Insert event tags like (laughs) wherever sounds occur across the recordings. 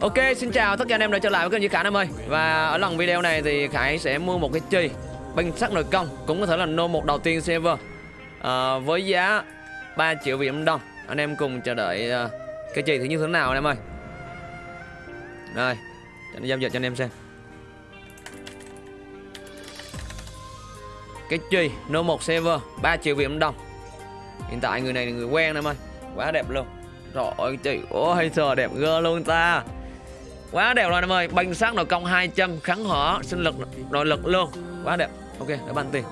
Ok, xin chào tất cả anh em đã trở lại với kênh Duy Khải em ơi. Và ở lần video này thì Khải sẽ mua một cái chi Binh sắt nội công Cũng có thể là nô một đầu tiên server à, ờ, Với giá 3 triệu Việt Nam đồng Anh em cùng chờ đợi uh, cái chi thứ như thế nào anh em ơi? Rồi, cho giao dịch cho anh em xem. Cái chi nô một server 3 triệu Việt Nam đồng Hiện tại người này là người quen em ơi. Quá đẹp luôn. Trời ơi chị Ôi trời đẹp gơ luôn ta. Quá đẹp rồi em ơi, Banh sát nội công 200 kháng hỏa sinh lực nội lực luôn. Quá đẹp. Ok, để bàn tiền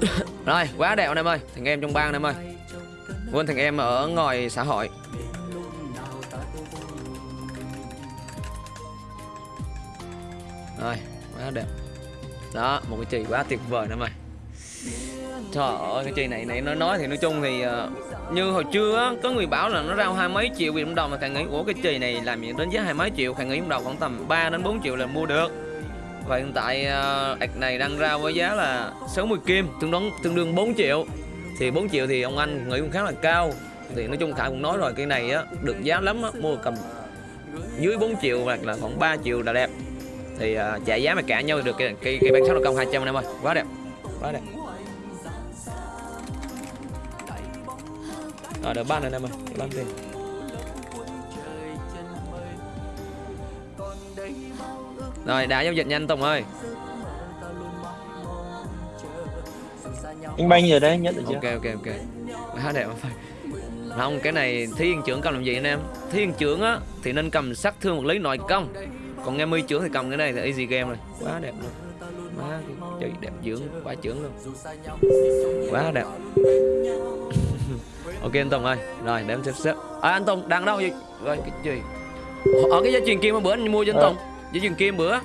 (coughs) Rồi, quá đẹp anh em ơi, Thằng em trong bang em ơi. Quên thằng em ở ngoài xã hội. Quá đẹp Đó, một cái chì quá tuyệt vời nữa mày. Trời ơi, cái chì này này nó nói thì nói chung thì uh, Như hồi trưa á, có người bảo là nó rao hai mấy triệu Việt Nam đồng mà càng nghĩ của cái chì này làm gì đến giá hai mấy triệu? Càng nghĩ đầu khoảng tầm 3 đến 4 triệu là mua được. Và hiện tại uh, này đang ra với giá là 60 kim Tương đương, tương đương 4 triệu. Thì 4 triệu thì ông anh nghĩ cũng khá là cao. Thì nói chung Khải cũng nói rồi cái này á được giá lắm á Mua cầm dưới 4 triệu hoặc là khoảng 3 triệu là đẹp thì uh, trả giá mà cả nhau được cái cái, cái bán sáu đầu công 200 em ơi. Quá đẹp quá đẹp. Rồi được ban này em ơi ban tiền. Rồi đã giao dịch nhanh Tùng ơi. Anh banh giờ đấy nhận được chưa? Ok ok ok. Quá đẹp phải. Không cái này thí viên trưởng cầm làm gì anh em? Thí viên trưởng á thì nên cầm sát thương một lý nội công còn nghe mươi trưởng thì cầm cái này là easy game rồi. Quá đẹp luôn. Má chơi đẹp dưỡng quá trưởng luôn. Quá đẹp. (laughs) Ok anh Tùng ơi. Rồi để em xếp xếp. À, anh Tùng đang đâu vậy? Rồi cái gì? Ở cái dây chuyền kim bữa anh mua cho anh Tùng. Dây chuyền kim bữa.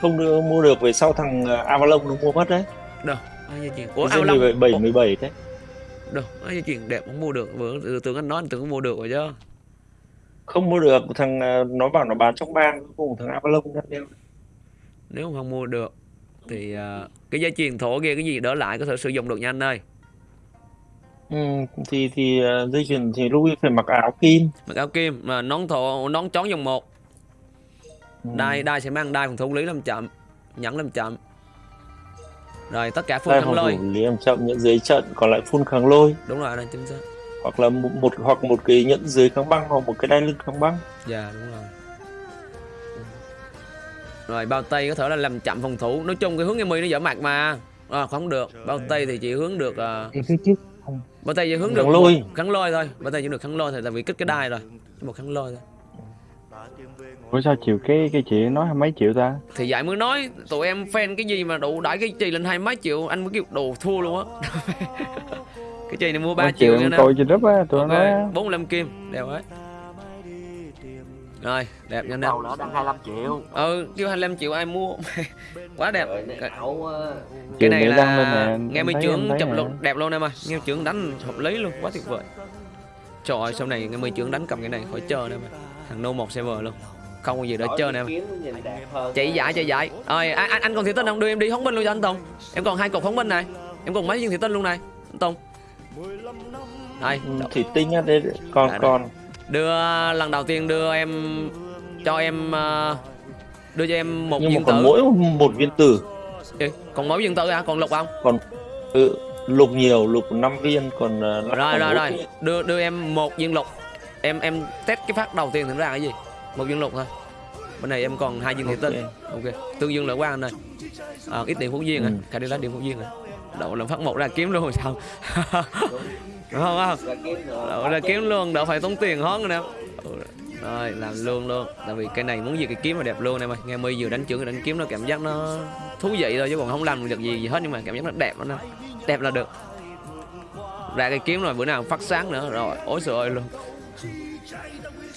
Không đưa, mua được về sau thằng Avalon nó mua mất đấy. Đâu? Dây chuyền ủa Dây 17 17 đấy. Đâu? Dây chuyền đẹp không mua được. Bữa tưởng anh nói anh tưởng mua được rồi chứ không mua được thằng nó bảo nó bán trong bang cùng thằng Avalon đang đeo nếu không mua được thì uh, cái dây chuyền thổ kia cái gì đỡ lại có thể sử dụng được nha anh ơi. Ừ, thì thì uh, dây chuyền thì Louis phải mặc áo kim. Mặc áo kim mà nón thổ nón chón dòng một. Ừ. đai đai sẽ mang đai phòng thủ lý làm chậm nhẫn làm chậm. Rồi tất cả phun kháng lôi. lý làm chậm nhận dưới trận còn lại phun kháng lôi. Đúng rồi này chính xác hoặc là một, một hoặc một cái nhẫn dưới kháng băng hoặc một cái đai lưng kháng băng. Dạ đúng rồi. Rồi bao tay có thể là làm chậm phòng thủ. Nói chung cái hướng em mi nó dở mặt mà. À, không được. Bao tay thì chỉ hướng được uh... phía trước bao tay chỉ hướng được lôi. kháng lôi thôi. Bao tay chỉ được kháng lôi thôi tại vì kích cái đai rồi. Một kháng lôi thôi. Ủa sao chịu cái cái chị nói hai mấy triệu ta? Thì vậy mới nói tụi em fan cái gì mà đủ đãi cái chi lên hai mấy triệu anh mới kêu đồ thua luôn á. (laughs) cái chi này mua 3 triệu nữa nè. Coi trên group á, tụi okay. nó nói 45 kim, đều ấy. Rồi, đẹp nha anh Đầu đó đang 25 triệu. Ừ, kêu 25 triệu ai mua. (laughs) Quá đẹp. Cái, cái này là nghe mấy trưởng chụp luôn đẹp luôn em ơi. Nghe trưởng đánh hợp lý luôn, quá tuyệt vời. Trời ơi, sau này nghe mấy trưởng đánh cầm cái này khỏi chờ em ơi. Thằng No một server luôn không có gì để chơi nè em chạy giải chạy giải rồi anh, anh còn thị tinh không đưa em đi phóng binh luôn cho anh tùng em còn hai cục phóng binh này em còn mấy viên thị tinh luôn này anh tùng đây ừ, thị tinh á đây còn à, còn. Đưa lần đầu tiên đưa em cho em uh, đưa cho em một Nhưng viên mà còn tử. mỗi một viên tử. Ê, còn mỗi viên tử à còn lục không? Còn ừ, lục nhiều lục 5 viên còn uh, rồi rồi rồi. đưa đưa em một viên lục. Em em test cái phát đầu tiên thử ra cái gì? Một viên lục thôi. Bên này em còn hai viên thị tinh. Ok. Tương dương lợi quan anh ơi. À, ít điểm phú duyên ừ. à cả đi lá điểm phú duyên à đậu làm phát một ra kiếm luôn sao? (laughs) Đúng không? Không đậu ra kiếm luôn đỡ phải tốn tiền hón nè. Rồi làm luôn luôn. Tại vì cái này muốn gì cái kiếm mà đẹp luôn em ơi. Nghe mi vừa đánh trưởng đánh kiếm nó cảm giác nó thú vị thôi chứ còn không làm được gì gì hết nhưng mà cảm giác nó đẹp nó đẹp là được. Ra cái kiếm rồi bữa nào phát sáng nữa. Rồi ối trời ơi luôn.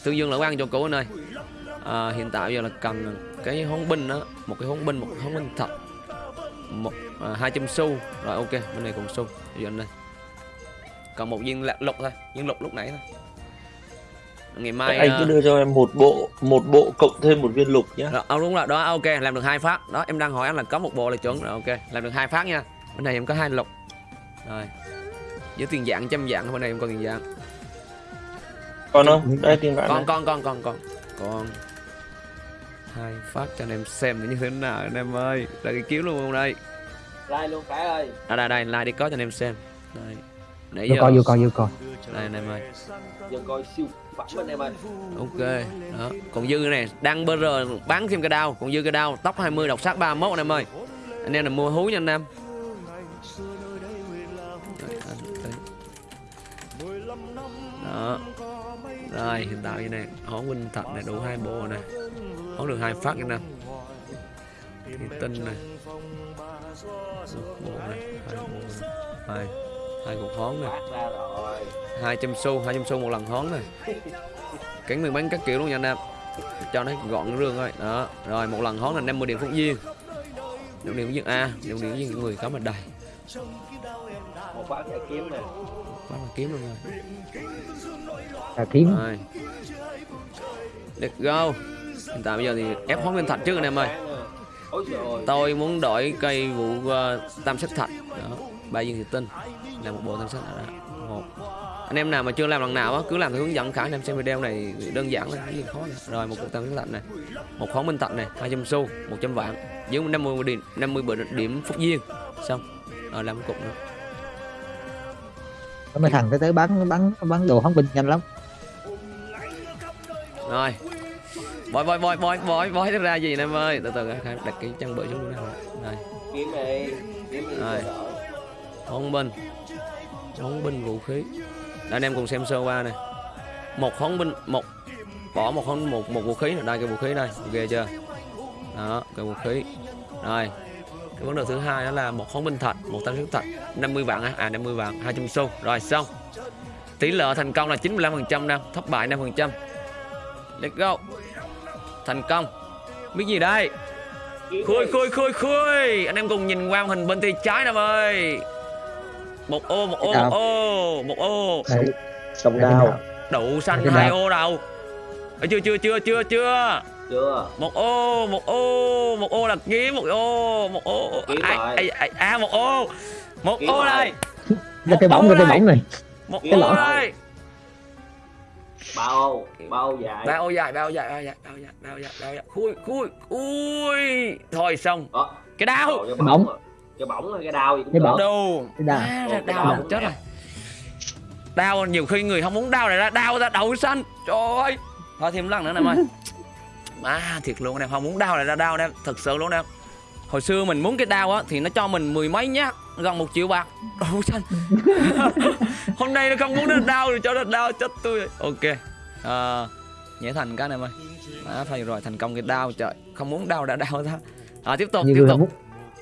Tương dương là quan cho cũ anh ơi. À, hiện tại giờ là cần cái hón binh đó một cái hón binh một hón binh thật một à, hai trăm xu rồi ok bên này còn xu giờ anh đây còn một viên lục thôi viên lục lúc nãy thôi ngày mai anh ờ, cứ đưa cho em một bộ một bộ cộng thêm một viên lục nhá Rồi, ờ, đúng rồi, đó ok, làm được hai phát. Đó, em đang hỏi anh là có một bộ là chuẩn rồi, ok. Làm được hai phát nha. Bên này em có hai lục. Rồi. Với tiền dạng trăm dạng bên này em còn tiền dạng. còn không đây tiền vạn Con này. con con con con. Hai phát cho anh em xem như thế nào anh em ơi. Là cái kiếm luôn không đây. Like luôn Khải ơi. À đây đây, like đi có cho anh em xem. Đây. Nãy vô giờ coi vô coi vô coi đây anh em ơi. Giờ coi siêu phẩm anh em ơi. Ok. Đó. Còn dư này đang BR bán thêm cái đao, còn dư cái đao tóc 20 độc sát 31 anh em ơi. Anh em là mua hú nha anh em. Đó. Rồi hiện tại như này, hón huynh thật này đủ hai bộ này. Hón được hai phát nha nè. Thủy tinh này. Một bộ này, hai bộ này. Hai hai cục hón này. Phát ra rồi. 200 xu 200 xu một lần hón này cánh mình bánh các kiểu luôn nha anh em cho nó gọn rương thôi đó rồi một lần hón là 50 điểm phúc duyên điểm điểm duyên a điểm điểm duyên người có mà đầy Một phát giải kiếm nè. bắt mà kiếm luôn rồi à, kiếm rồi let's go hiện tại bây giờ thì ép hón nguyên thạch trước anh em ơi. Tôi muốn đổi cây vụ ờ, tam sắc thạch. Đó ba viên thủy tinh. Là một bộ tam sắc thạch đó một. Anh em nào mà chưa làm lần nào á cứ làm theo hướng dẫn khả anh em xem video này đơn giản là cái gì khó nữa. rồi một cục tam sắc thạch này. Một khóm minh thạch này 200 xu 100 vạn. Dưới 50 điểm 50 bờ- điểm phúc duyên. Xong. Rồi làm một cục nữa. Mấy thằng tới tới bắn bắn bắn đồ hóng binh nhanh lắm. Rồi bói bói bói bói bói bói ra gì anh em ơi? Từ từ đặt cái chân bự xuống đây. Rồi Kiếm đi. Kiếm đi. Rồi. hón binh hón binh vũ khí. Đây, anh em cùng xem sơ qua này một hón binh một bỏ một hón một một vũ khí này đây cái vũ khí đây ghê chưa? Đó cái vũ khí. Rồi cái vấn đề thứ hai đó là một hón binh thạch một tam sức thạch 50 vạn á. À 50 vạn 200 xu. Rồi xong. Tỷ lệ thành công là 95 phần trăm nè thất bại 5 phần trăm. Let's go thành công. Biết gì đây? Khui khui khui khui Anh em cùng nhìn qua màn hình bên tay trái nè ơi. Một ô một ô Đào. một ô Một ô. Cầm đao Đậu xanh hai đào. ô đầu Chưa chưa chưa chưa chưa. Chưa. Một ô một ô Một ô là kiếm một ô Một ô. Ai, ai, À một ô. Một Kiếm ô đây. Ra cái bóng cái bóng này. Một ô đây Ba ô. Ba ô dài. Ba ô dài ba ô dài ba ô dài ba ô dài ba ô dài ba ô dài Khui khui Ui Thôi xong Đó. Cái đau cái bóng. Cái bóng rồi, cái đao gì cũng Cái được. bóng. Đồ Cái. À, ra Cái đau đau. chết rồi Đau nhiều khi người không muốn đau này ra đau ra đậu xanh Trời ơi Thôi thêm lần nữa nè em ơi (laughs) Má thiệt luôn em không muốn đau này ra đau em Thật sự luôn em Hồi xưa mình muốn cái đau á thì nó cho mình mười mấy nhát Gần một triệu bạc. Đậu (laughs) xanh Hôm nay nó không muốn nó đau thì cho nó đau chết tôi. Rồi. Ok. À, Nhảy thành cái này em ơi Má thôi rồi thành công cái đau trời. Không muốn đau đã đau ra. À, Tiếp tục nhiều tiếp người tục. không muốn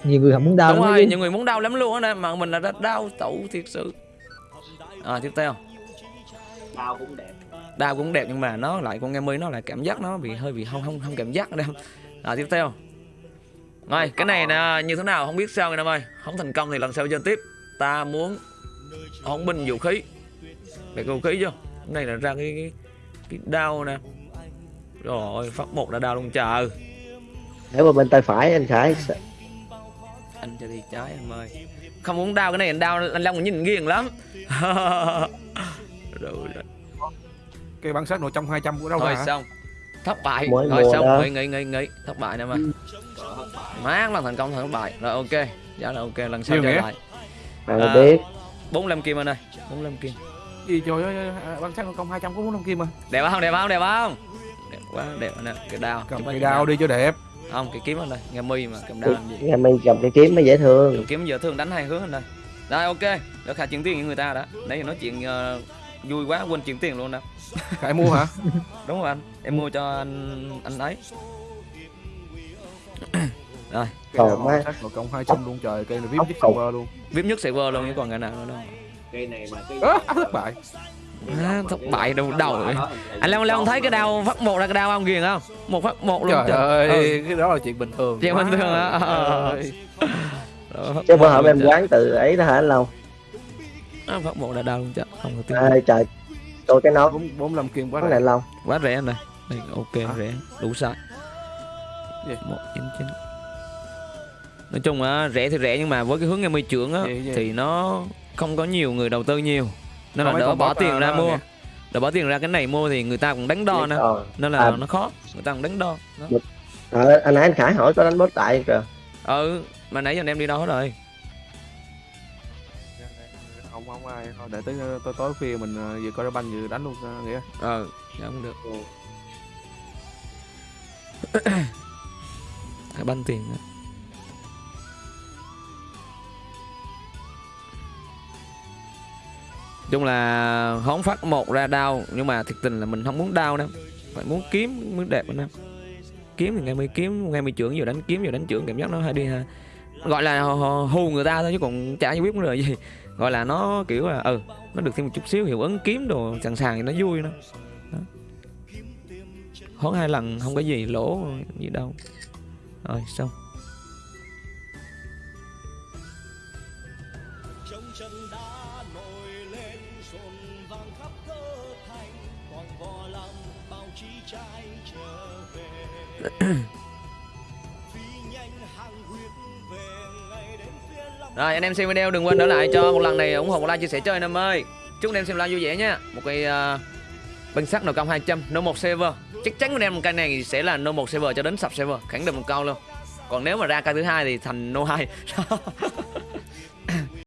nhiều người không muốn đau đúng lắm rồi chứ. nhiều người muốn đau lắm luôn á mà mình là đã đau tẩu thiệt sự. À tiếp theo. Đao cũng đẹp. đau cũng đẹp nhưng mà nó lại con nghe mi nó lại cảm giác nó bị hơi bị không không không cảm giác đâu. À tiếp theo rồi cái này nè như thế nào không biết sao anh em ơi. Không thành công thì lần sau chơi tiếp. Ta muốn hỗn binh vũ khí. Để vũ khí chưa? Cái này là ra cái cái, cái đao nè. Rồi phát một là đao luôn chờ. Nếu mà bên tay phải anh khải. Anh cho đi trái em ơi. Không muốn đau cái này anh đau anh long nhìn nghiêng lắm. (laughs) Rồi, rồi. cái bản sắc nội trong 200 của đâu hả? xong. Thất bại. Mới rồi xong. nghỉ nghỉ nghỉ nghỉ thất bại nè mà má lần thành công thất bại rồi ok. Giá là ok lần sau trở nghĩa. lại. Bạn À. biết. 45 kim anh ơi 45 kim. Gì trời ơi sắc nội công 200 có muốn kim mà. Đẹp không đẹp không đẹp không? Đẹp quá đẹp nè cái đao cầm cái ơi, đao đi cho đẹp. Không cái kiếm anh đây nghe mi mà cầm đao làm gì? Nghe mình cầm cái kiếm mới dễ thương. Đường kiếm giờ thường đánh hai hướng anh đây rồi ok. Được khả chuyển tiền với người ta đã. Nãy giờ nói chuyện ờ, vui quá quên chuyển tiền luôn nè. (laughs) Khải mua hả? Đúng rồi anh. Em mua cho anh anh ấy (clears throat) rồi. Đao má. công 200 luôn trời cây này vip cục. server luôn. Vip nhất server luôn chứ còn cái nào nữa đâu. Cây này mà thất bại. À, thất bại đầu đầu rồi. Anh Long Long thấy cái đau phát một là cái đau ông ghiền không? Một phát một luôn trời ơi Ừ. cái đó là chuyện bình thường. Chuyện bình thường hả? Ờ. Trời chứ bữa luôn em trời. quán từ ấy đó hả anh À, phát một là đau luôn chứ. Không có tiếng. Ê, trời. Tôi cái nó bốn bốn năm kim quá này lâu quá rẻ anh này đây ok rẻ. Đủ Gì? một chín chín nói chung á rẻ thì rẻ nhưng mà với cái hướng em mươi trưởng á thì nó không có nhiều người đầu tư nhiều. Nên là đỡ bỏ tiền à, ra mua. đỡ bỏ tiền ra cái này mua thì người ta cũng đánh đo nữa. nên là À. nó khó người ta cũng đánh đo đó. Ờ, anh nãy anh Khải hỏi có đánh bot tại kìa. Ừ mà nãy giờ anh em đi đâu hết rồi? Không không ai. Thôi để tới tối tối khuya mình ờ, vừa coi ra banh vừa đánh luôn ờ, nghĩa. Ờ dạ không được. (coughs) Cái banh tiền á. Chung là hóng phát một ra đau, nhưng mà thiệt tình là mình không muốn đau đâu. Phải muốn kiếm mới đẹp anh em. Kiếm thì ngay mới kiếm ngay mới trưởng, vừa đánh kiếm, vừa đánh trưởng, cảm giác nó hay đi ha. Gọi là hù- người ta thôi chứ còn chả biết vấn đề gì. (laughs) Gọi là nó kiểu là ừ nó được thêm một chút xíu hiệu ứng kiếm đồ sẵn sàng thì nó vui nó hón hai lần không có gì lỗ gì đâu. Rồi xong (coughs) Rồi anh em xem video đừng quên đỡ lại cho một lần này ủng hộ một like chia sẻ chơi anh em ơi. Chúc anh em xem live vui vẻ nha. Một cái uh, bình sắt nồi công 200 no 1 server. Chắc chắn anh em cái này sẽ là no 1 server cho đến sập server, khẳng định một câu luôn. Còn nếu mà ra ca thứ hai thì thành no 2. (laughs)